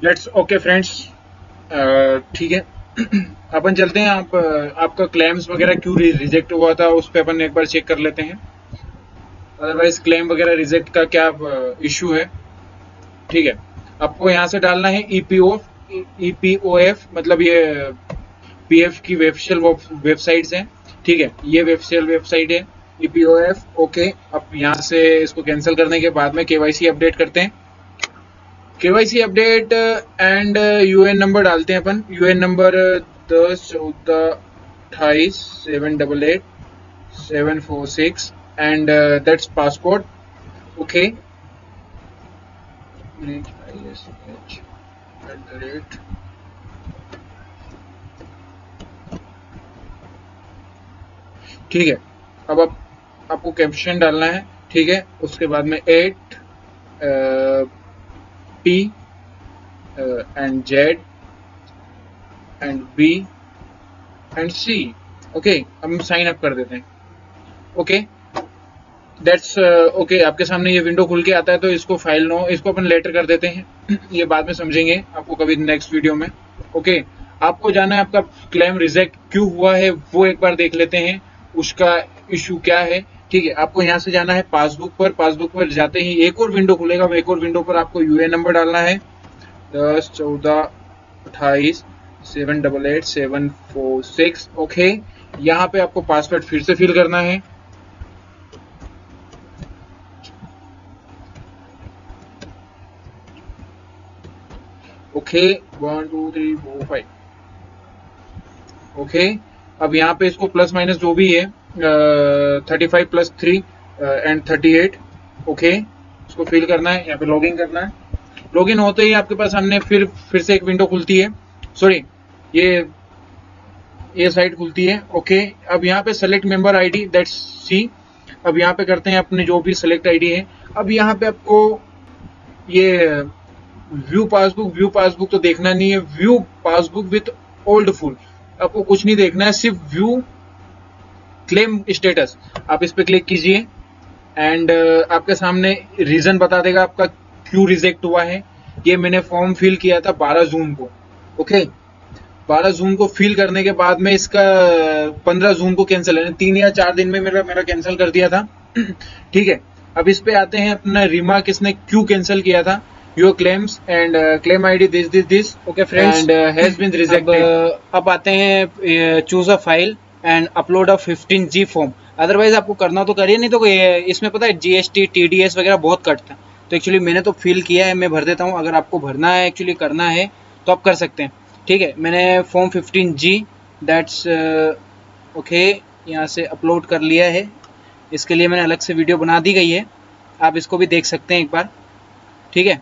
Let's okay friends ठीक है। अपन चलते हैं। आप आपका क्लेम्स वगैरह क्यों रिजेक्ट हुआ था, उस पर अपन एक बार चेक कर लेते हैं। अदरवाइज़ क्लेम वगैरह रिजेक्ट का क्या इशू है? ठीक है। आपको यहाँ से डालना है ईपीओ ईपीओएफ मतलब ये पीएफ की वेबशल वेबसाइट्स हैं। ठीक है। ये वेबशल वेबसाइट है ईपीओएफ ओके अब यहाँ से इसको कैंसिल करने के बाद में केवाईसी अपडेट करते हैं। KYC update and UAN number डालते हैं अपन। यूएन नंबर दस, चौदह, अट्ठाईस seven double eight seven four six and that's passport okay ठीक है, अब आप, आपको कैप्शन डालना है, ठीक है? उसके बाद में eight P and Z and B and C okay हम साइन अप कर देते हैं। ओके दैट्स ओके आपके सामने ये विंडो खुल के आता है तो इसको फ़ाइल नो इसको अपन लेटर कर देते हैं। ये बाद में समझेंगे आपको कभी नेक्स्ट वीडियो में। ओके okay, आपको जाना है आपका क्लेम रिजेक्ट क्यों हुआ है वो एक बार देख लेते हैं उसका इशू क्या है। ठीक है, आपको यहाँ से जाना है पासबुक पर पासबुक पर जाते ही एक और विंडो खुलेगा एक और विंडो पर आपको यूएन नंबर डालना है। दस, चौदह, अट्ठाईस seven double eight seven four six okay यहाँ पे आपको पासवर्ड फिर से फिल करना है। Okay one two three four five okay अब यहाँ पे इसको प्लस माइनस जो भी है thirty five plus three and thirty eight okay इसको फिल करना है यहाँ पे लॉगिन करना है। लॉगिन होते ही आपके पास हमने फिर फिर से एक विंडो खुलती है। सॉरी ये ये साइट खुलती है। ओके okay, अब यहाँ पे select member ID that's see अब यहाँ पे करते हैं अपने जो भी सेलेक्ट आईडी है। अब यहाँ पे आपको ये व्यू पासबुक व्यू पासबुक तो देखना नहीं है। View passbook with old full आपको कुछ नहीं देखना है सिर्फ़ व्यू क्लेम स्टेटस आप इस पर क्लिक कीजिए एंड uh, आपके सामने रीजन बता देगा आपका क्यों रिजेक्ट हुआ है। ये मैंने फॉर्म फिल किया था 12 जून को ओके 12 जून को फिल करने के बाद में इसका 15 जून को कैंसिल है तीन या चार दिन में मेरा मेरा कैंसिल कर दिया था। ठीक है अब इस पे आते हैं अपना रिमार्क इसने क्यों कैंसिल किया था? Your claims and claim id this okay friends? And uh, has been rejected. अब, uh, अब आते हैं choose a file and upload a 15 G form otherwise आपको करना तो करिए, नहीं तो इसमें पता है जीएसटी टीडीएस वगैरह बहुत कटता है तो एक्चुअली मैंने तो फिल किया है, मैं भर देता हूँ। अगर आपको भरना है एक्चुअली करना है तो आप कर सकते हैं। ठीक है, मैंने फॉर्म 15 जी दैट्स ओके यहाँ से अपलोड कर लिया है। इसके लिए मैंने अलग से वीडियो बना दी गई है। आप इसको भी देख सकते हैं एक बार। ठीक है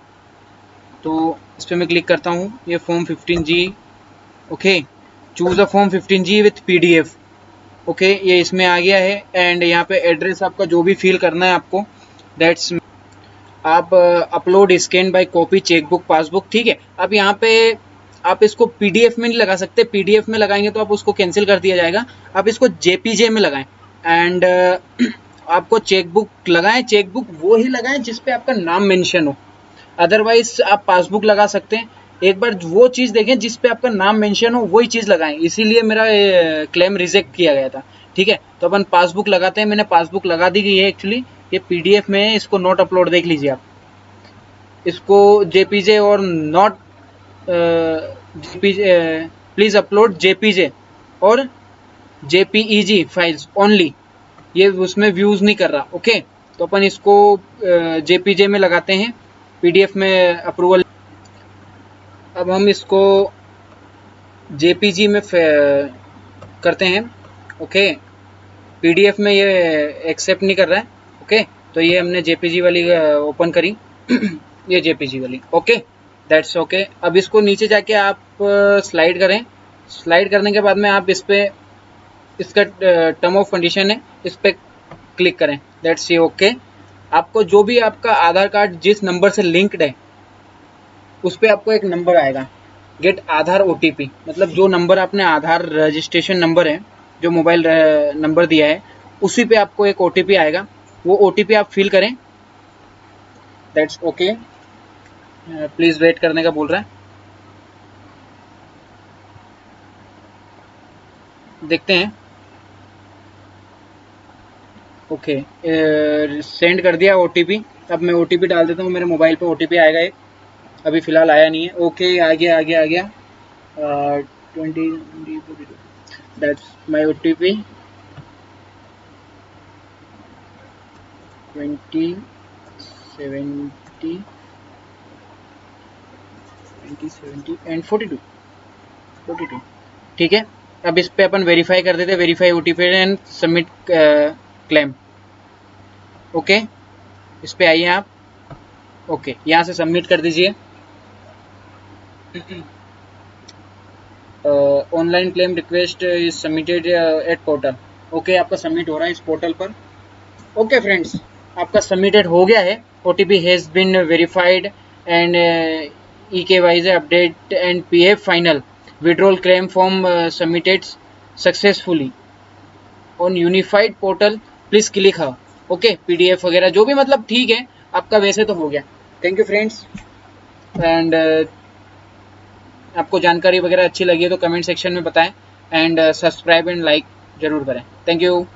तो इस पर मैं क्लिक करता हूँ। ये form 15 G okay choose a form 15 G with P okay ये इसमें आ गया है एंड यहाँ पे एड्रेस आपका जो भी फिल करना है आपको दैट्स आप upload scan by copy chequebook passbook ठीक है? अब यहाँ पे आप इसको पीडीएफ में नहीं लगा सकते पीडीएफ में लगाएँगे तो आप उसको कैंसिल कर दिया जाएगा। आप इसको जेपीजे में लगाएँ एंड uh, आपको चेकबुक लगाएँ चेकबुक वो ही लगाएँ जिसपे आपका नाम मेंशन हो। अदरवाइज़ आप पासबुक लगा सकते हैं एक बार वो चीज़ देखें जिस पे आपका नाम मेंशन हो, वही चीज़ लगाएँ। इसीलिए मेरा क्लेम रिजेक्ट किया गया था। ठीक है? तो अपन पासबुक लगाते हैं। मैंने पासबुक लगा दी गई है एक्चुअली ये पीडीएफ में है, इसको नोट अपलोड देख लीजिए आप। इसको जेपीजे और not JPG please upload JPG और जेपीईजी फाइल्स ओनली ये उसमें व्यूज़ नहीं कर रहा। ओके तो अपन इसको जेपीजे में लगाते हैं। पीडीएफ में अप्रूवल अब हम इसको जेपीजी में करते हैं, ओके? पीडीएफ में ये एक्सेप्ट नहीं कर रहा है, ओके? तो ये हमने जेपीजी वाली ओपन करी, ये जेपीजी वाली, ओके? दैट्स ओके अब इसको नीचे जाके आप स्लाइड करें। स्लाइड करने के बाद में आप इस पर इसका टर्म ऑफ़ कंडीशन है, इस पर क्लिक करें। दैट्स ये ओके आपको जो भी आपका आधार कार्ड जिस नंबर से लिंक्ड है उस पर आपको एक नंबर आएगा। गेट आधार ओटीपी मतलब जो नंबर आपने आधार रजिस्ट्रेशन नंबर है, जो मोबाइल नंबर दिया है, उसी पे आपको एक ओटीपी आएगा। वो ओटीपी आप फिल करें। दैट्स ओके प्लीज़ वेट करने का बोल रहा है। देखते हैं। ओके सेंड कर दिया ओटीपी अब मैं ओटीपी डाल देता हूँ। मेरे मोबाइल पे ओटीपी आएगा एक। अभी फ़िलहाल आया नहीं है। ओके आ गया आ गया आ गया। Twenty that's my O T P twenty seventy twenty seventy and forty two forty two ठीक है? अब इस पे अपन वेरीफाई कर देते verify O T P and submit claim okay इस पे आइए आप। ओके यहाँ से सबमिट कर दीजिए। Online claim request is submitted at portal okay आपका सबमिट हो रहा है इस पोर्टल पर. ओके फ्रेंड्स आपका सबमिटेड हो गया है. O T P has been verified and E K Y C update and P F final withdrawal claim form submitted successfully on unified portal please click हाँ ओके पी डी एफ़ वगैरह, जो भी मतलब ठीक है, आपका वैसे तो हो गया. थैंक यू फ्रेंड्स एंड आपको जानकारी वगैरह अच्छी लगी है तो कमेंट सेक्शन में बताएँ एंड सब्सक्राइब एंड लाइक ज़रूर करें। Thank you